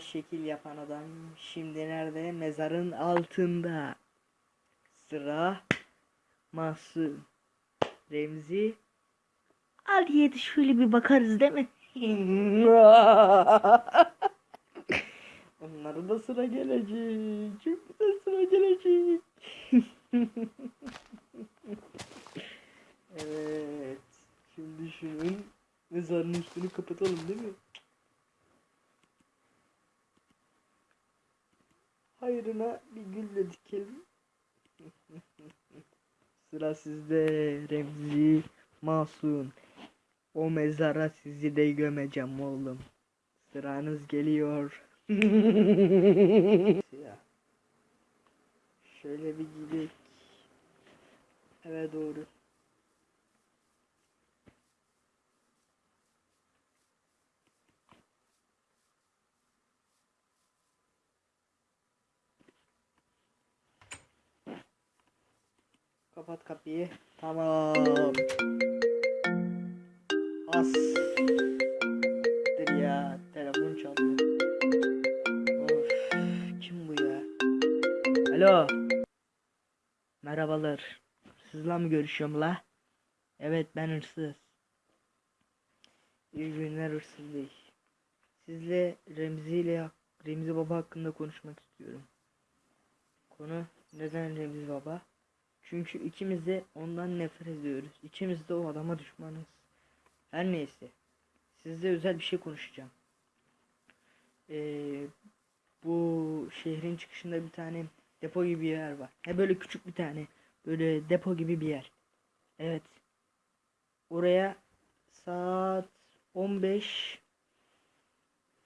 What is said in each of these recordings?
Şekil yapan adam şimdi nerede? Mezarın altında. Sıra Mahsun. Remzi. Al yedi şöyle bir bakarız değil mi? Onlara da sıra gelecek. Çok güzel sıra gelecek. evet. Şimdi şunun mezarın üstünü kapatalım değil mi? Hayrına bir gülle dikelim. Sıra sizde Remzi Masum. O mezara sizi de gömeceğim oğlum. Sıranız geliyor. Şöyle bir gidelim. Eve doğru. Kapat kapıyı. Tamam. As. Dur ya. Telefon çaldı. Of. Kim bu ya? Alo. Merhabalar. Sizle mi görüşüyorum la? Evet ben hırsız. İyi günler hırsız bey. Sizle Remzi ile Remzi Baba hakkında konuşmak istiyorum. Konu neden Remzi Baba? Çünkü ikimiz de ondan nefret ediyoruz. İkimiz de o adama düşmanız. Her neyse. Sizle özel bir şey konuşacağım. Ee, bu şehrin çıkışında bir tane depo gibi bir yer var. He böyle küçük bir tane. Böyle depo gibi bir yer. Evet. Oraya saat 15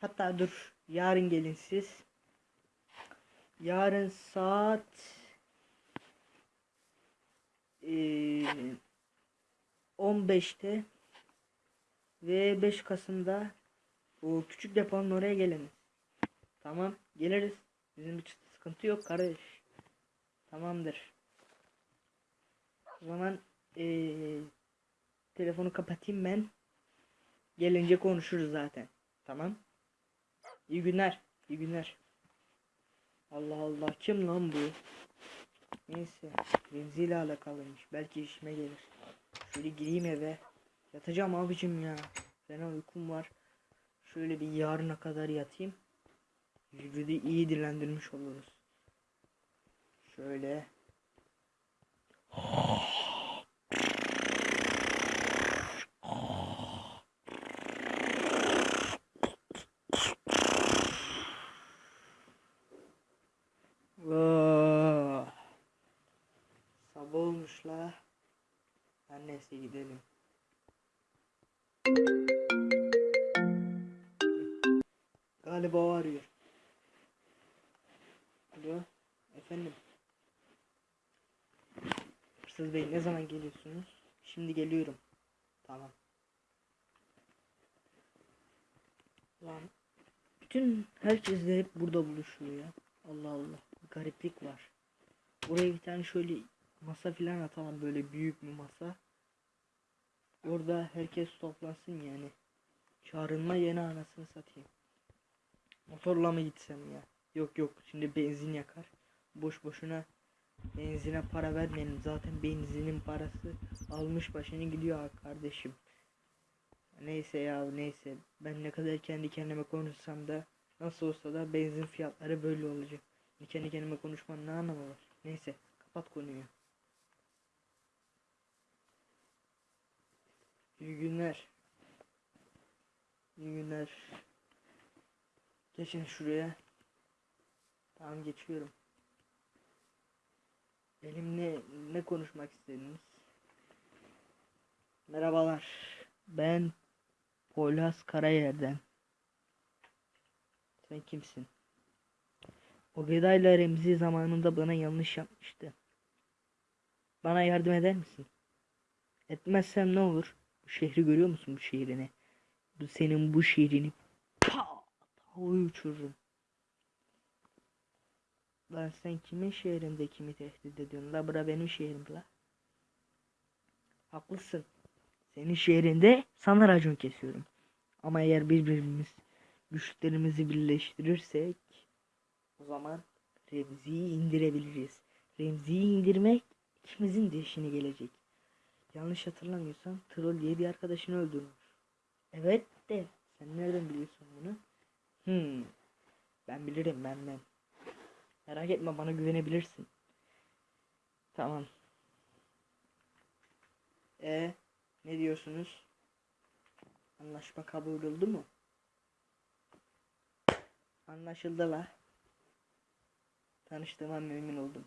hatta dur yarın gelin siz. Yarın saat 15'te ve 5 Kasım'da o küçük deponun oraya geliniz. Tamam geliriz. Bizim bir sıkıntı yok kardeş. Tamamdır. O zaman eee, telefonu kapatayım ben. Gelince konuşuruz zaten. Tamam. İyi günler. İyi günler. Allah Allah kim lan bu? Neyse. Remzi ile alakalıymış. Belki işime gelir. Şöyle gireyim eve. Yatacağım abicim ya. Fena uykum var. Şöyle bir yarına kadar yatayım. Vücudu iyi dinlendirmiş oluruz. Şöyle. Neyse gidelim. Galiba o arıyor. Alo. Efendim. Hırsız Bey ne zaman geliyorsunuz? Şimdi geliyorum. Tamam. Lan. Bütün herkes de hep burada buluşuyor ya. Allah Allah. Gariplik var. Oraya bir tane şöyle masa filan atalım böyle büyük bir masa. Orada herkes toplansın yani. Çağrılma yeni anasını satayım. Motorla mı gitsem ya? Yok yok şimdi benzin yakar. Boş boşuna benzine para vermeyelim. Zaten benzinin parası almış başını gidiyor kardeşim. Neyse ya neyse. Ben ne kadar kendi kendime konuşsam da nasıl olsa da benzin fiyatları böyle olacak. Kendi kendime konuşmanın ne anlamı var? Neyse kapat konuyu. İyi günler. İyi günler. Geçin şuraya. Tamam geçiyorum. Benimle ne konuşmak istediniz? Merhabalar. Ben Poyraz Karayer'den. Sen kimsin? O Veda'yla Remzi zamanında bana yanlış yapmıştı. Bana yardım eder misin? Etmezsem ne olur? Şehri görüyor musun bu şehrini? Senin bu şehrini pa havaya uçururum. Lan sen kimin şehrinde kimi tehdit ediyorsun? La bura benim şehrim la. Haklısın. Senin şehrinde sana racon kesiyorum. Ama eğer birbirimiz güçlerimizi birleştirirsek o zaman Remzi'yi indirebiliriz. Remzi'yi indirmek ikimizin de işine gelecek. Yanlış hatırlamıyorsam Troll diye bir arkadaşını öldürmüş. Evet de sen nereden biliyorsun bunu? Hmm. Ben bilirim ben ben. Merak etme bana güvenebilirsin. Tamam. E ne diyorsunuz? Anlaşma kabul oldu mu? Anlaşıldı la. Tanıştığıma memnun oldum.